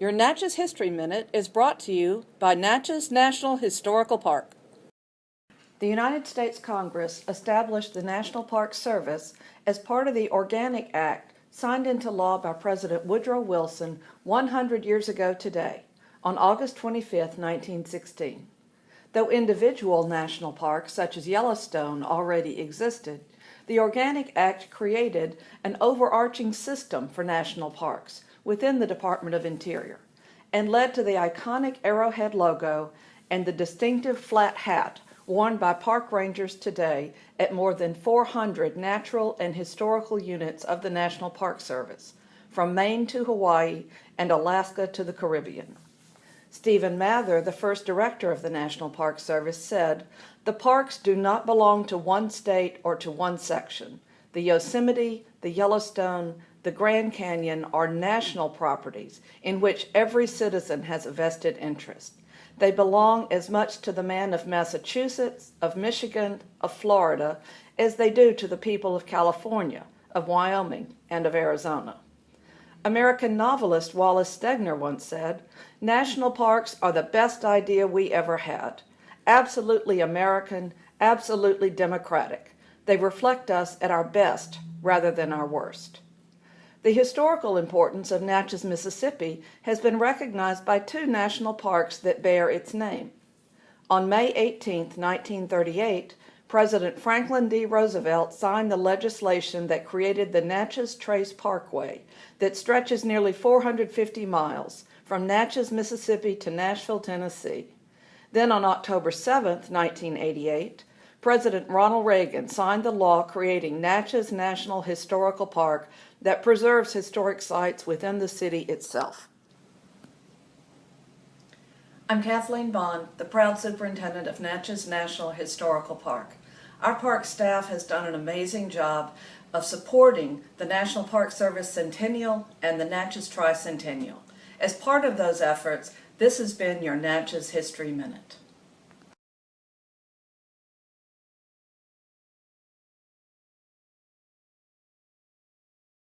Your Natchez History Minute is brought to you by Natchez National Historical Park. The United States Congress established the National Park Service as part of the Organic Act signed into law by President Woodrow Wilson 100 years ago today, on August 25, 1916. Though individual national parks such as Yellowstone already existed, the Organic Act created an overarching system for national parks within the Department of Interior and led to the iconic arrowhead logo and the distinctive flat hat worn by park rangers today at more than 400 natural and historical units of the National Park Service, from Maine to Hawaii and Alaska to the Caribbean. Stephen Mather, the first director of the National Park Service, said, The parks do not belong to one state or to one section. The Yosemite, the Yellowstone, the Grand Canyon are national properties in which every citizen has a vested interest. They belong as much to the man of Massachusetts, of Michigan, of Florida, as they do to the people of California, of Wyoming, and of Arizona. American novelist Wallace Stegner once said, National parks are the best idea we ever had. Absolutely American, absolutely democratic. They reflect us at our best rather than our worst. The historical importance of Natchez, Mississippi has been recognized by two national parks that bear its name. On May 18, 1938, President Franklin D. Roosevelt signed the legislation that created the Natchez Trace Parkway that stretches nearly 450 miles from Natchez, Mississippi to Nashville, Tennessee. Then on October 7, 1988, President Ronald Reagan signed the law creating Natchez National Historical Park that preserves historic sites within the city itself. I'm Kathleen Bond, the proud superintendent of Natchez National Historical Park. Our park staff has done an amazing job of supporting the National Park Service Centennial and the Natchez Tricentennial. As part of those efforts, this has been your Natchez History Minute.